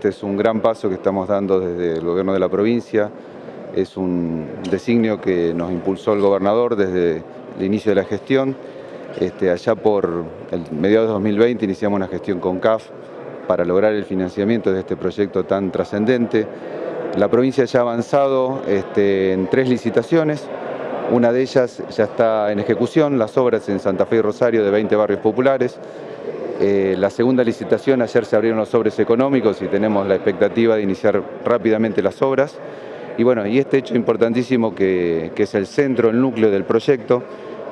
Este es un gran paso que estamos dando desde el gobierno de la provincia, es un designio que nos impulsó el gobernador desde el inicio de la gestión. Este, allá por el mediados de 2020 iniciamos una gestión con CAF para lograr el financiamiento de este proyecto tan trascendente. La provincia ya ha avanzado este, en tres licitaciones, una de ellas ya está en ejecución, las obras en Santa Fe y Rosario de 20 barrios populares. Eh, la segunda licitación, ayer se abrieron los sobres económicos y tenemos la expectativa de iniciar rápidamente las obras. Y bueno, y este hecho importantísimo que, es el centro, el núcleo del proyecto,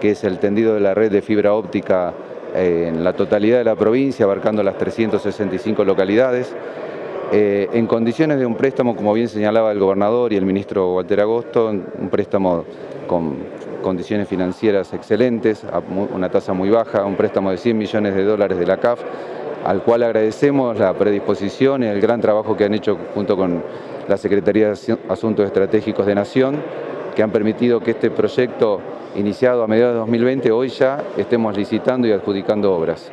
que es el tendido de la red de fibra óptica eh, en la totalidad de la provincia, abarcando las 365 localidades. Eh, en condiciones de un préstamo, como bien señalaba el gobernador y el ministro Walter Agosto, un préstamo con condiciones financieras excelentes, a una tasa muy baja, un préstamo de 100 millones de dólares de la CAF, al cual agradecemos la predisposición y el gran trabajo que han hecho junto con la Secretaría de Asuntos Estratégicos de Nación, que han permitido que este proyecto iniciado a mediados de 2020, hoy ya estemos licitando y adjudicando obras.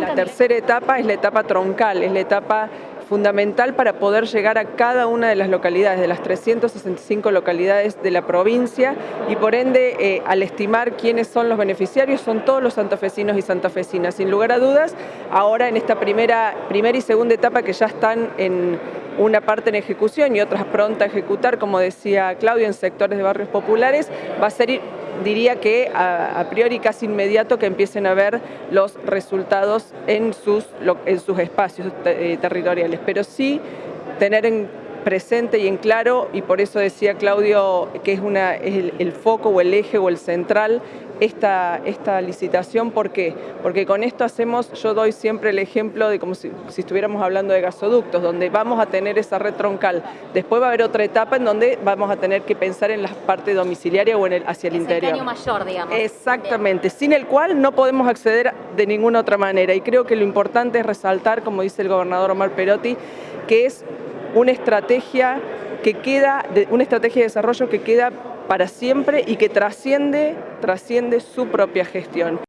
La tercera etapa es la etapa troncal, es la etapa fundamental para poder llegar a cada una de las localidades, de las 365 localidades de la provincia y por ende eh, al estimar quiénes son los beneficiarios son todos los santafesinos y santafesinas. Sin lugar a dudas, ahora en esta primera, primera y segunda etapa que ya están en una parte en ejecución y otras pronta a ejecutar, como decía Claudio, en sectores de barrios populares, va a ser diría que a, priori casi inmediato que empiecen a ver los resultados en sus, en sus espacios eh, territoriales, pero sí tener en presente y en claro, y por eso decía Claudio que es, una, el, foco o el eje o el central esta, esta licitación. ¿Por qué? Porque con esto hacemos, yo doy siempre el ejemplo de como si, estuviéramos hablando de gasoductos, donde vamos a tener esa red troncal. Después va a haber otra etapa en donde vamos a tener que pensar en la parte domiciliaria o en el, hacia el interior. El mayor, digamos. Exactamente, sin el cual no podemos acceder de ninguna otra manera. Y creo que lo importante es resaltar, como dice el gobernador Omar Perotti, que es una estrategia que queda, una estrategia de desarrollo que queda para siempre y que trasciende, trasciende su propia gestión.